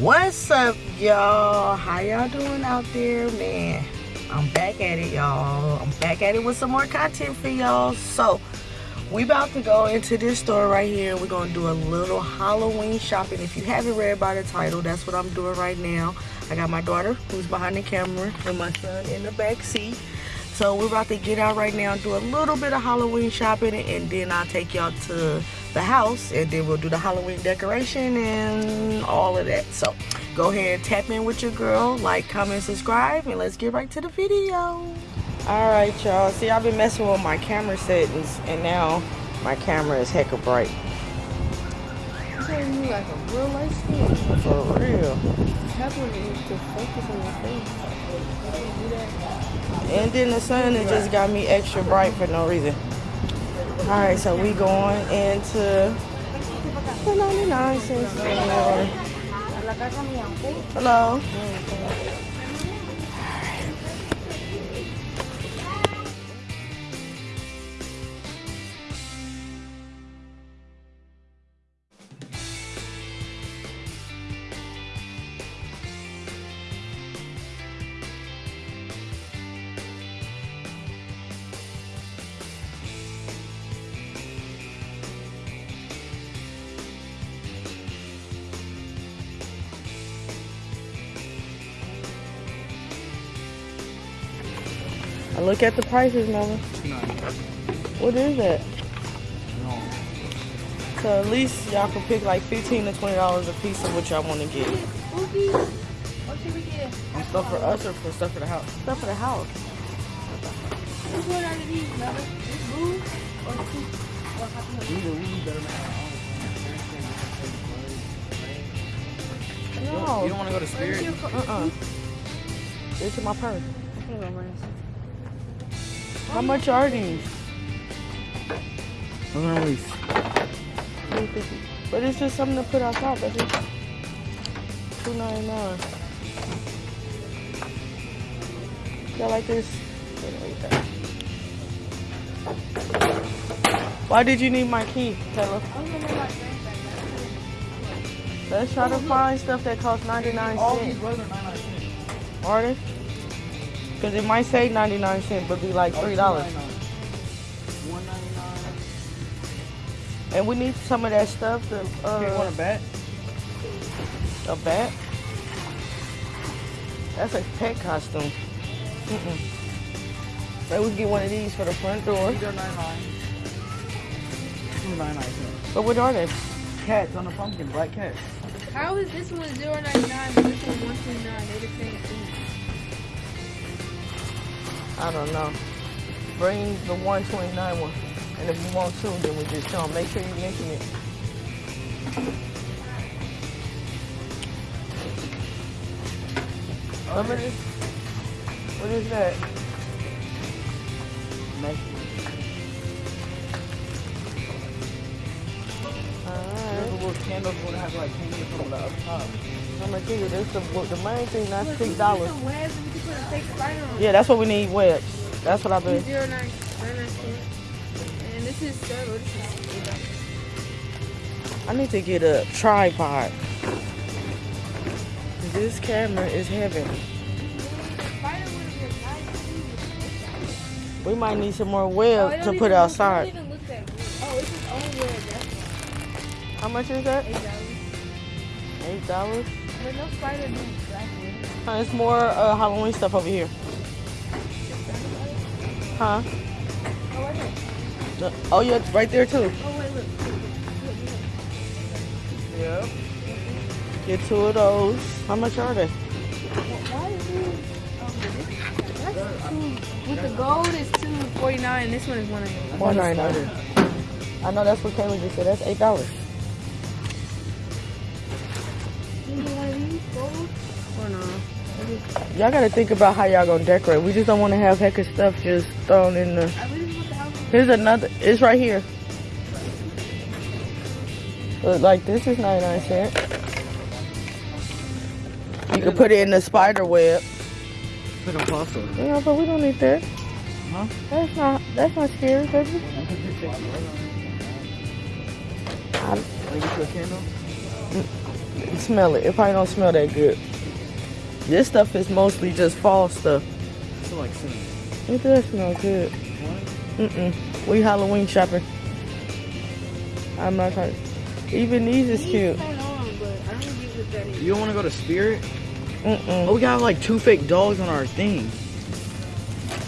What's up, y'all? How y'all doing out there, man? I'm back at it, y'all. I'm back at it with some more content for y'all. So, we about to go into this store right here. We're gonna do a little Halloween shopping. If you haven't read by the title, that's what I'm doing right now. I got my daughter who's behind the camera and my son in the back seat. So we're about to get out right now and do a little bit of Halloween shopping and then I'll take y'all to the house and then we'll do the Halloween decoration and all of that. So go ahead and tap in with your girl, like, comment, subscribe, and let's get right to the video. Alright y'all, see I've been messing with my camera settings and now my camera is hecka bright. You like a real light skin. For real. tablet to focus on your face. You do that. And then the sun it just got me extra bright for no reason. Alright, so we going into the 99 cents store. Hello. Mm, I look at the prices, mama. What is that? So at least y'all can pick like 15 to 20 dollars a piece of what y'all want to get. Spooky. What should we get? And stuff for us or for stuff for the house? Stuff for the house. Which one out of these, Mother? This blue or the two? Or happy No. You don't want to go to Spirit? Uh-uh. It's in my purse. Okay, my brains. How much are these? Nice. 350. But it's just something to put outside, that's it. Two ninety nine. Y'all like this? Why did you need my key, Taylor? I'm gonna make my brains back Let's try to find stuff that costs 99 cents. All these are 99 cents. Are they? Because it might say 99 cents, but be like $3. One ninety nine. And we need some of that stuff to, Okay, want uh, a bat? a bat. That's a pet costume. Mm-mm. So we get one of these for the front door. These are 99. 99 cents. But what are they? Cats on the pumpkin, black cats. How is this one 0.99 but this one 1.29? They're the same thing. I don't know. Bring the 129 one. And if you want to, then we just show 'em. Make sure you mention it. What is, what is that? Alright. Those little candles would have like hanging from the up top. I'm gonna tell you, this the, the main thing, that's six dollars. some webs and we can put a fake spider on. Yeah, that's what we need, webs. That's what I've been. 0.99 99 cents. And this is turtle. This is dollars. I need to get a tripod. This camera is heavy. Spider would have been nice too. We might need some more Oh, web it to put outside. It don't even look that good. Oh, it's its own web. How much is that? eight dollars. Eight dollars. But no spider black web. Uh, it's more uh, Halloween stuff over here. Huh? Oh, a minute. No- Oh yeah, it's right there too. Oh, wait, look. Yep. Get two of those. How much are they? Why is? Um, that's two. With the gold is two forty nine, this one is one eighty. One ninety nine. I know that's what Kayla just said. That's eight dollars. Gold or no? Y'all gotta think about how y'all gonna decorate. We just don't want to have heck of stuff just thrown in the. I really want the house. Here's another. It's right here. Look, like this is 99 cent. You can put it in the spider web. It's like a pasta. You know, but we don't need that. Huh? That's not that's not scary, baby. I get you a candle. Mm. Smell it. It probably don't smell that good. This stuff is mostly just fall stuff. It's like cinnamon. It does smell good. Mm-mm. We Halloween shopping. I'm not trying. Even these is cute. Hold on, but I don't get what that is. You don't want to go to Spirit? Oh, Mm-mm. we got like two fake dogs on our thing.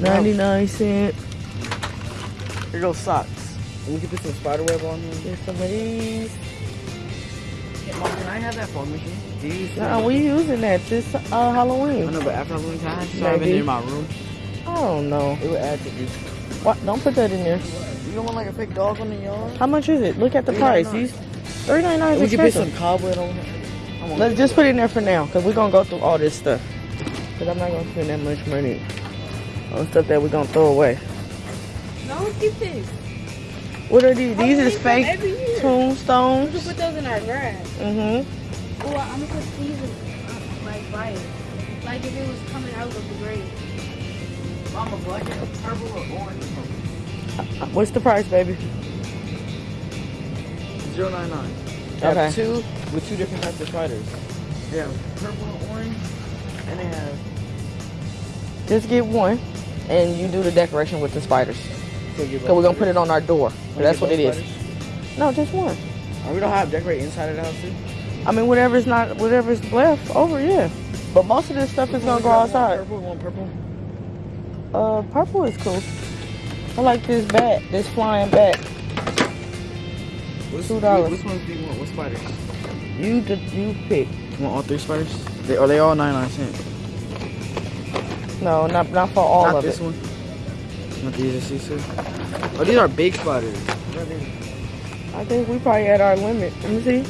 99 cent. Here goes socks. And we can put some spider web on them. Get some of these. Mom, can I have that fog machine? These. Nah, we using that this uh, I Halloween. know, but after Halloween time, so I have it Maybe. in my room. I don't know. It would add to this. What? Don't put that in there. You don't want like a fake dog on the yard? How much is it? Look at the price. $3.99. These 3.99 is we can put expensive. some cobweb on it. I Let's just put it in there for now, cause we're gonna go through all this stuff. Cause I'm not gonna spend that much money on stuff that we're gonna throw away. No, keep this. What are these? These is Halloween fake every year. We tombstones. put those in our grass. Mm-hmm. Well, I'm gonna put these in uh, like fire. Like if it was coming out of the grave. Mama, black and purple or orange? What's the price, baby? Zero nine nine. They Okay. have two with two different types of spiders. They have purple and orange, and they have. Just get one, and you do the decoration with the spiders. So Cause we're gonna put it on our door. That's what it is. both spiders? No, just one. Oh, we don't have decorate inside of the house too. I mean, whatever's not, whatever's left over, yeah. But most of this stuff is gonna go One outside. Purple, one purple. Uh, purple is cool. I like this bat, this flying bat. What's, Two dollars. Which ones do you want? What spiders? You, the, you pick. You want all three spiders? They, are they all nine 99 cents? No, not not for all Not of this it. one. Not these, I see, sir. Oh, these are big spiders. I think we probably at our limit. Let me see.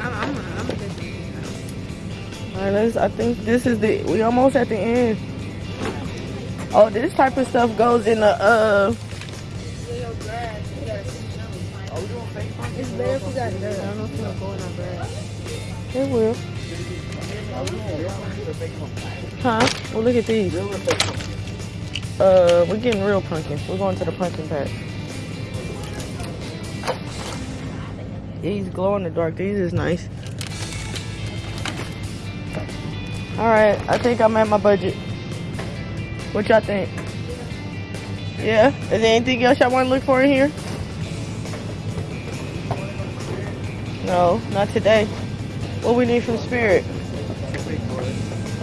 I'm, I'm, I'm. All right, let's. I think this is the. We almost at the end. Oh, this type of stuff goes in the. Uh, Little grass. We gotta see Oh, we doing fake ones? It's better if we got dirt. I don't know if it's gonna go in our grass. it will. Huh? Well, look at these. Uh, we're getting real pumpkin. We're going to the pumpkin patch. These glow in the dark. These is nice. All right, I think I'm at my budget. What y'all think? Yeah. Is there anything else y'all want to look for in here? No, not today. What we need from Spirit?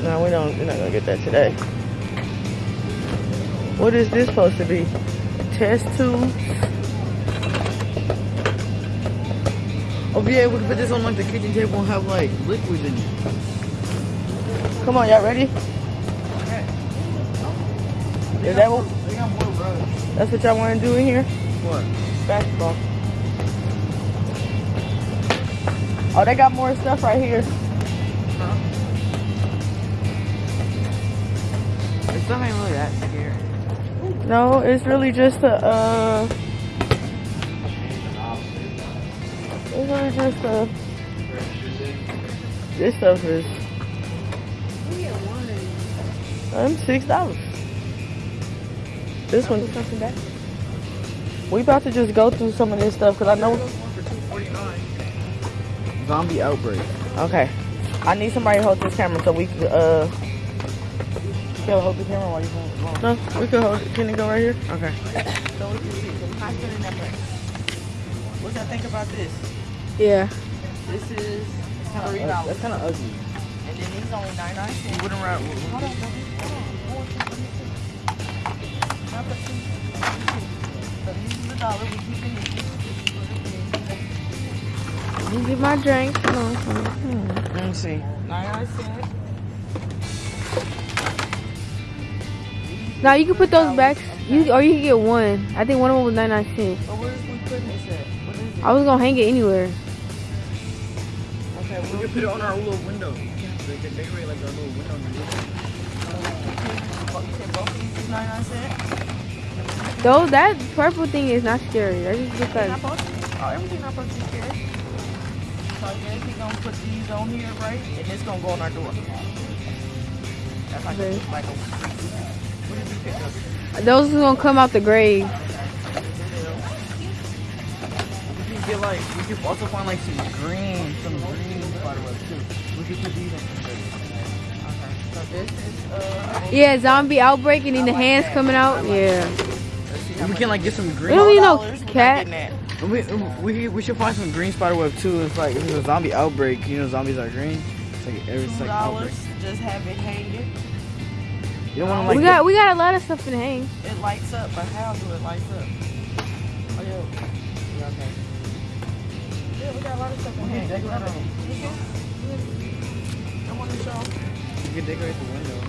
No, we don't. We're not gonna get that today. What is this supposed to be? Test tube? Oh, yeah, we can put this on like the kitchen table and have like liquids in it. Come on, y'all ready? Is that what? They got more rugs. That's what y'all want to do in here? What? Basketball. Oh, they got more stuff right here. It's not even really that scary. No, it's really just a, uh... It's really just a... This stuff is We get one of these. um, six dollars. This one. We about to just go through some of this stuff because I know. Zombie outbreak. Okay, I need somebody to hold this camera so we can. Uh, You gotta hold the camera while you hold it. no, we can hold it. Can it go right here? Okay. So we can see. So we're not spending that much. What y'all think about this? Yeah. This is three ug- dollars, That's kind of ugly. and then these only nine nine cents. You wouldn't wrap. Hold on. Hold on. Hold on. Let me see. Not the two. Let me see. So these is a dollar. We keeping these. Let me get my drink. Come on, come on. Hmm. Let me see. 99 cents. Now you can put those back. You or you can get one. I think one of them was 99 cents. But where's we putting this at? What is it? I was gonna hang it anywhere. Okay, We can put it on our little window. They can decorate like our little window. on the roof. You said both of these is 99 cents? Though that purple thing is not scary. That just looks Not like? Oh, everything not supposed to be scared. So I guess we gonna put these on here, right? And it's gonna go on our door. That's like, Okay. a, like a, what did you pick up? Those are gonna come out the grave. We can get like, we can also find like some green, some green spiderwebs too. We can put these on Okay. So this is, uh, Yeah, zombie outbreak and then the hands coming out. Yeah. let's We can like get some green. We green. don't need no $4, we're cat. getting that. We, we, we should find some green spiderweb too. It's like if it's a zombie outbreak, you know zombies are green. It's like every it's Two like outbreak. dollars, just have it hanging. You don't want to like. We got we got a lot of stuff in hang. It lights up, but how do it lights up? Oh yeah. Yeah, okay. Yeah, we got a lot of stuff in Okay, here. decorate Hold on. I want to show. you can decorate the window.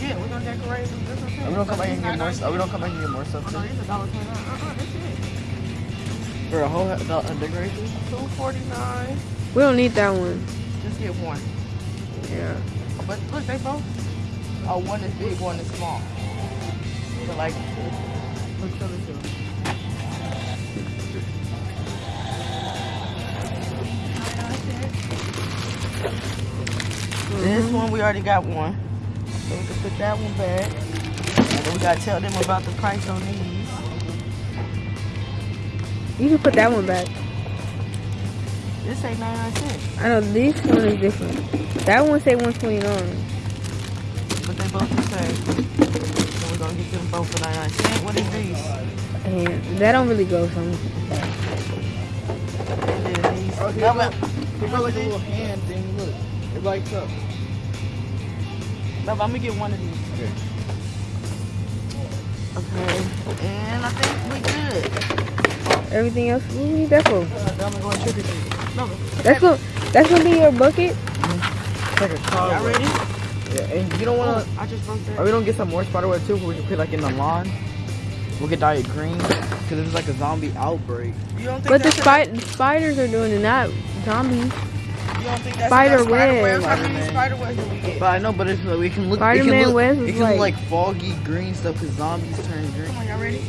Yeah, we're gonna decorate. That's okay. Are we don't come back and get more. It's Are we don't come back and get more stuff Oh no, too? it's a dollar twenty-nine. Uh-uh, that's it. For a whole he- a decoration? Two forty-nine. We don't need that one. Just get one. Yeah. But look, they both. Oh, one is big, one is small. So like, look, show this them. This mm-hmm. one we already got one, so we can put that one back. And then we gotta tell them about the price on these. You can put that one back. This ain't 99 cents, I know this one is different. That one say 129. But they both the same. So we're gonna get them both for 99 cents. What is these? And that don't really go some. And then these. Oh, here No, you but- like a little hand thing. Look, it lights up. No, I'm gonna get one of these. Okay. Okay, and I think we good. Everything else, what do we need that for? Uh, I'm gonna go and trick or treat. No, That's gonna that's gonna be your bucket. It's like a car. y'all ready? Yeah, and you don't want to. I just broke Or we don't get some more spiderweb too, we can put like in the lawn. We'll get dye it green because this is like a zombie outbreak. You don't think But the, spi- the spiders are doing it, not zombies. You don't think that's spider enough webs. webs? How many Spider-Man. webs did we get? But I know, but it's like we can look. it Spider-Man can look, webs it is can like- look like foggy green stuff because zombies turn green. Come on, y'all ready?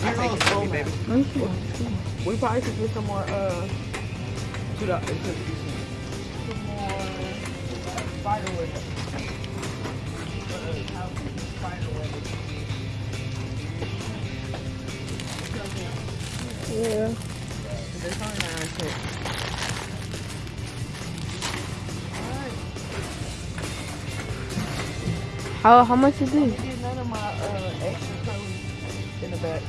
I think it's full, baby. Let me see. We probably should get some more, uh, Two dollars. some more spider webs. Uh, how spider webs. Yeah. There's only nine cents. How how much is this? Get none of my uh, extra clothes in the back.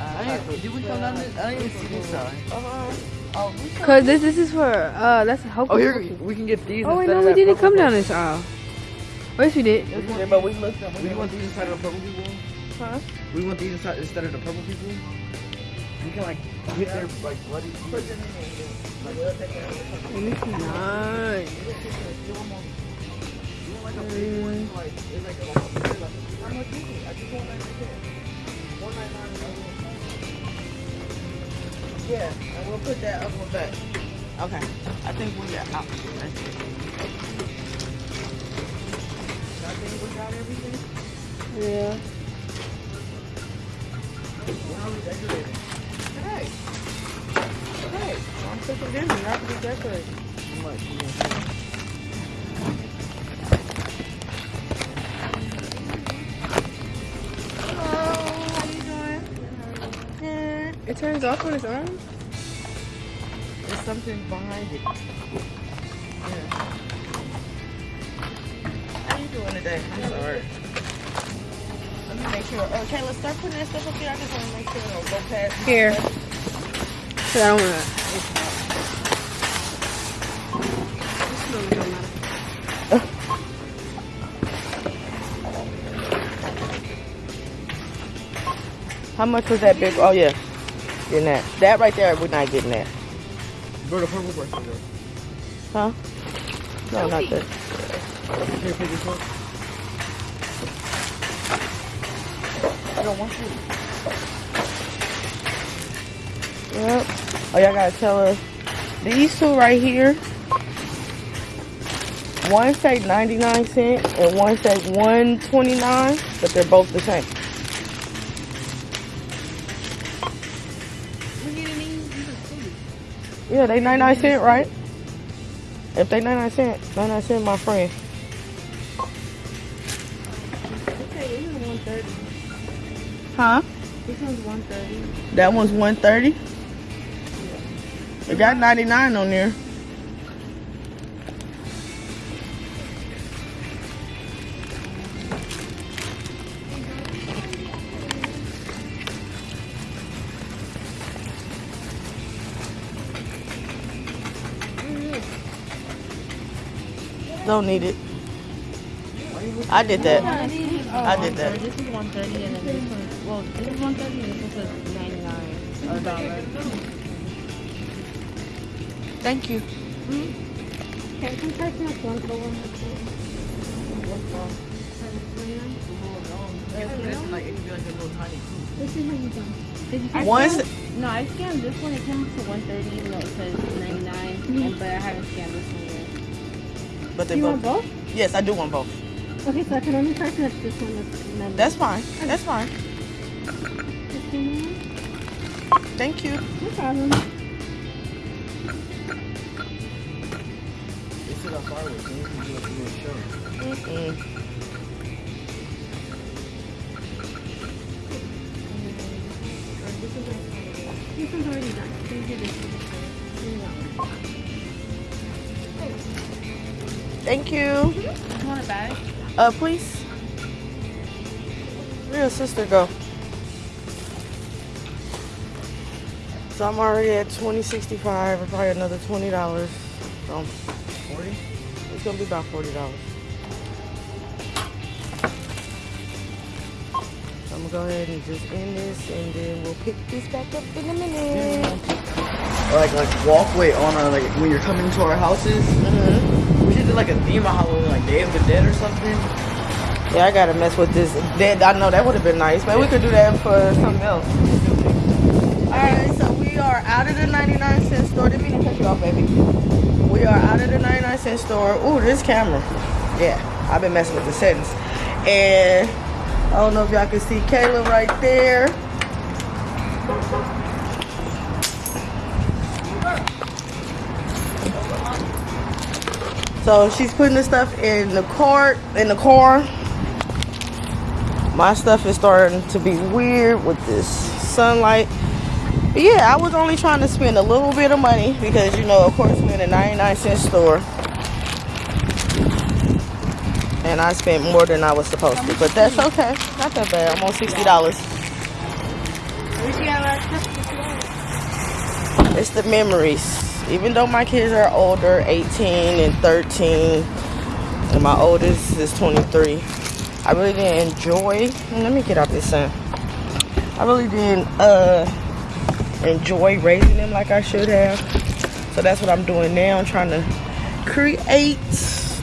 I didn't, did we come down this? I didn't even see this side. Uh-huh. Oh, Cause this this is for uh that's a hope. Oh, here we can get these. Oh wait, no, we didn't purple come down this aisle. Yes, we did. Yeah, but we looked up. We want these instead of the purple people. Huh? We want these inside instead of the purple people. We can like get their like bloody. Put them in there. Like, we'll take care of it. This is nice. Mm. Like, it's like a- How much is it? I just want that right there. One ninety nine. Yeah, and we'll put that up on back. Okay, I think we got out. I think we got everything. Yeah. We decorating? Hey. Hey, I'm cooking dinner. To be decorated. Much? Turns off on its own. There's something behind it. Yeah. How you doing today? I'm sorry. Let me make sure. Okay, let's start putting that stuff up here. I just want to make sure it don't go past. Here. I don't wanna. How much was that big? Oh yeah, getting that. That right there, we're not getting that. Bro, the purple person though. Huh? No, not that. Here, pick this up. I don't want you. Yep. Oh, y'all gotta tell us. These two right here. One say 99 cents and one say 129, but they're both the same. Yeah, they 99 cent, right? If they 99 cent, 99 cent, my friend. Okay, this is 130. Huh? This one's 130. That one's 130. It got 99 on there. Don't need it. I did that. I did that. This is 130 and then this one, well, this is 130 and this one says 99 or dollar. Thank you. Can you check this one for one? This is how you done. Did you I Once- No, I scanned this one. It came up to 130 even though it says 99. And, but I haven't scanned this one. But they You both. want both? Yes, I do want both. Okay, so I can only charge this this one. That's, number. That's fine. That's fine. Thank you. No problem. They still got fireworks. They can do a show. Mm-mm. This Thank you. You want a bag? Uh, please. Where your sister go? So I'm already at 2065 or probably another $20. So 40? it's gonna be about $40. I'm gonna go ahead and just end this and then we'll pick this back up in a minute. Or like like walkway on our like when you're coming to our houses. We should do like a theme of Halloween, like Day of the Dead or something. Yeah, I gotta mess with this. That I know that would have been nice. but we could do that for something else. Alright, so we are out of the 99 cent store. Didn't mean to cut you off, baby. We are out of the 99 cent store. Ooh, this camera. Yeah, I've been messing with the settings. And I don't know if y'all can see Kayla right there. So she's putting the stuff in the cart, in the car. My stuff is starting to be weird with this sunlight. But yeah, I was only trying to spend a little bit of money because you know, of course, we're in a 99 cent store. And I spent more than I was supposed to, but that's okay. Not that bad. I'm on $60. It's the memories. Even though my kids are older, 18 and 13, and my oldest is 23, I really didn't enjoy. Let me get out this sun. I really didn't uh, enjoy raising them like I should have. So that's what I'm doing now. I'm trying to create.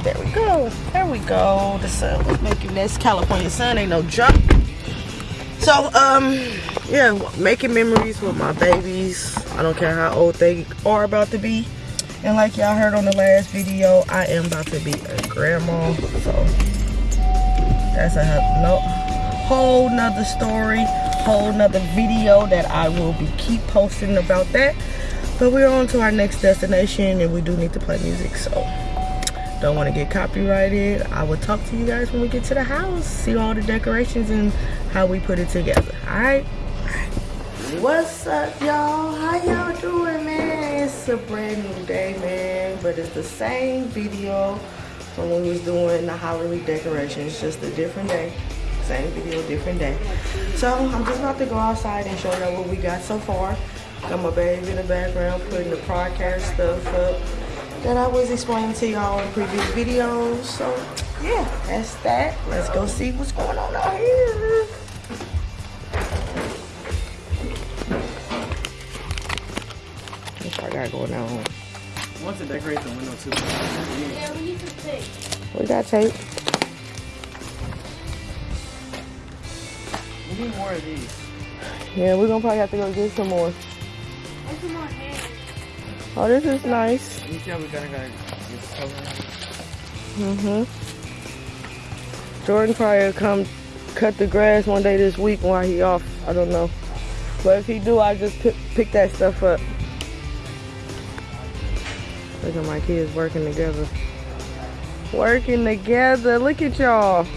There we go. There we go. The sun was making this California sun ain't no joke. So, um, yeah, making memories with my babies. I don't care how old they are about to be. And like y'all heard on the last video, I am about to be a grandma. So, that's a no, whole nother story, whole nother video that I will be keep posting about that. But we're on to our next destination and we do need to play music. So, don't want to get copyrighted. I will talk to you guys when we get to the house. See all the decorations and how we put it together. Alright? What's up, y'all? How y'all doing, man? It's a brand new day, man. But it's the same video from when we was doing the Halloween decorations. Just a different day. Same video, different day. So I'm just about to go outside and show y'all what we got so far. Got my baby in the background putting the podcast stuff up that I was explaining to y'all in previous videos. So yeah, that's that. Let's go see what's going on out here. What I got going on? Once to decorate the window too. Yeah, we need to take. We got tape. We need more of these. Yeah, we're gonna probably have to go get some more. What's in my hand? Oh, this is nice. You see how we gotta gotta get covered? Mm-hmm. Jordan probably come cut the grass one day this week while he off. I don't know. But if he do, I just pick, pick that stuff up. Look at my kids working together. Working together. Look at y'all.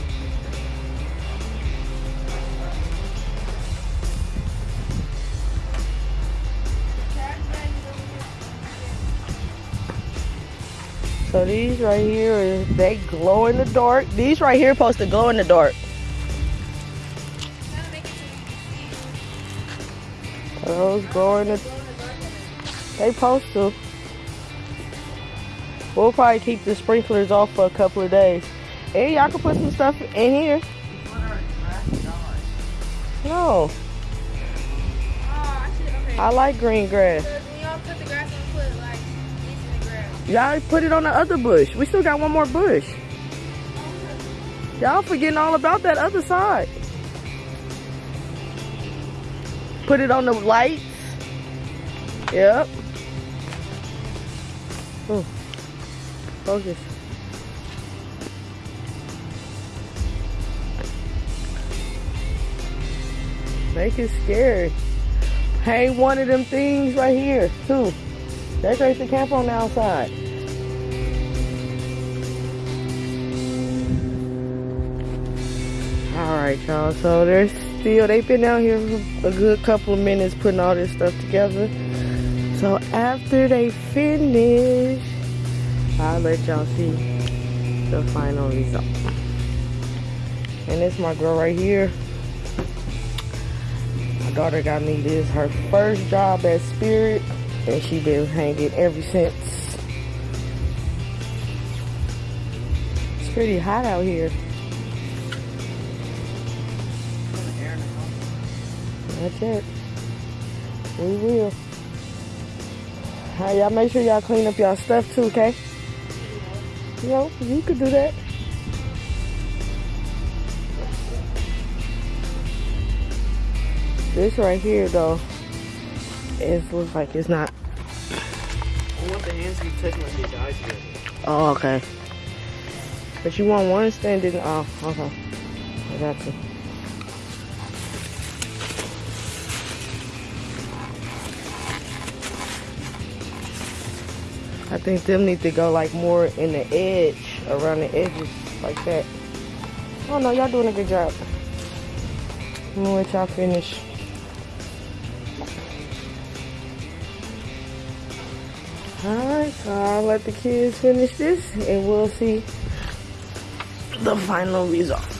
So these right here, they glow in the dark. These right here supposed to glow in the dark. Those glow in the They supposed to. We'll probably keep the sprinklers off for a couple of days. And y'all can put some stuff in here. No, Oh, I okay. I like green grass. Because y'all cut the grass, I'm put like this in the grass. Y'all put it on the other bush. We still got one more bush. Y'all forgetting all about that other side. Put it on the lights. Yep. Ooh. Focus. Make it scary. Hang one of them things right here, too. Decorate the camp on the outside. Alright, y'all. So they're still, they've been out here for a good couple of minutes putting all this stuff together. So after they finish, I'll let y'all see the final result. And this my girl right here. My daughter got me this, her first job at Spirit, and she been hanging ever since. It's pretty hot out here. That's it. We will. Hey, y'all make sure y'all clean up y'all stuff too, okay? You know, you could do that. This right here though, it looks like it's not. I want the hands to be touching like they died together. Oh, okay. But you want one standing? Oh, okay. I got you. I think them need to go like more in the edge, around the edges, like that. Oh no, y'all doing a good job. I'm gonna let y'all finish. Alright, so I'll let the kids finish this and we'll see the final result.